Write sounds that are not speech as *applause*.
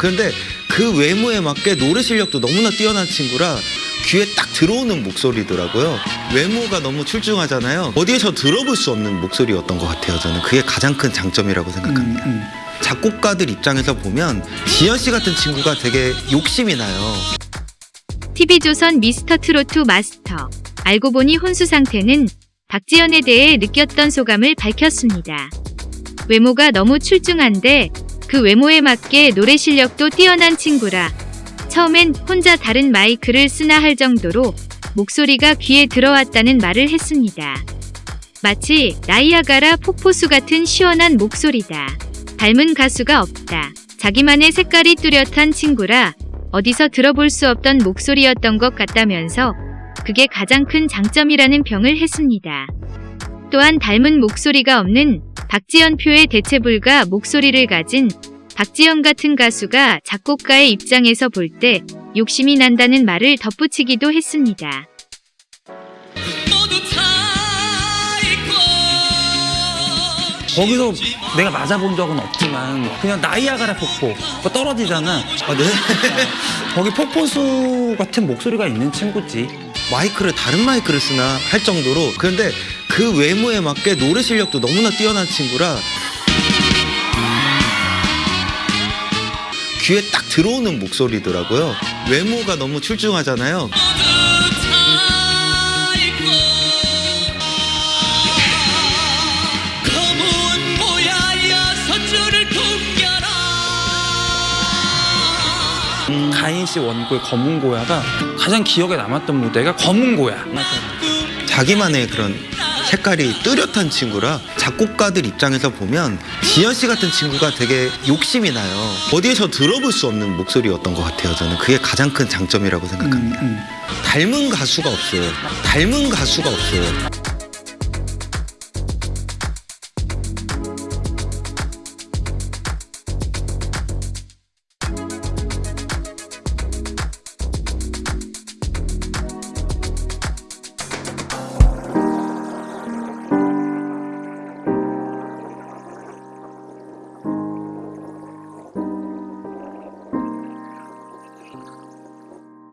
그런데 그 외모에 맞게 노래 실력도 너무나 뛰어난 친구라 귀에 딱 들어오는 목소리더라고요. 외모가 너무 출중하잖아요. 어디에서 들어볼 수 없는 목소리였던 것 같아요. 저는 그게 가장 큰 장점이라고 생각합니다. 음. 작곡가들 입장에서 보면 지현 씨 같은 친구가 되게 욕심이 나요. TV조선 미스터 트로트 마스터. 알고 보니 혼수 상태는 박지연에 대해 느꼈던 소감을 밝혔습니다. 외모가 너무 출중한데 그 외모에 맞게 노래 실력도 뛰어난 친구라 처음엔 혼자 다른 마이크를 쓰나 할 정도로 목소리가 귀에 들어왔다는 말을 했습니다. 마치 나이아가라 폭포수 같은 시원한 목소리다. 닮은 가수가 없다. 자기만의 색깔이 뚜렷한 친구라 어디서 들어볼 수 없던 목소리였던 것 같다면서 그게 가장 큰 장점이라는 평을 했습니다. 또한 닮은 목소리가 없는 박지연 표의 대체불가 목소리를 가진 박지연 같은 가수가 작곡가의 입장에서 볼 때 욕심이 난다는 말을 덧붙이기도 했습니다. 거기서 내가 맞아본 적은 없지만 그냥 나이아가라 폭포 그거 떨어지잖아. 아, 네? *laughs* 거기 폭포수 같은 목소리가 있는 친구지. 마이크를 다른 마이크를 쓰나 할 정도로 그런데 그 외모에 맞게 노래 실력도 너무나 뛰어난 친구라 귀에 딱 들어오는 목소리더라고요. 외모가 너무 출중하잖아요. 가인 씨 원고의 검은 고야가 가장 기억에 남았던 무대가 검은 고야. 자기만의 그런 색깔이 뚜렷한 친구라 작곡가들 입장에서 보면 지현 씨 같은 친구가 되게 욕심이 나요. 어디에서 들어볼 수 없는 목소리였던 것 같아요. 저는 그게 가장 큰 장점이라고 생각합니다. 음, 음. 닮은 가수가 없어요. 닮은 가수가 없어요.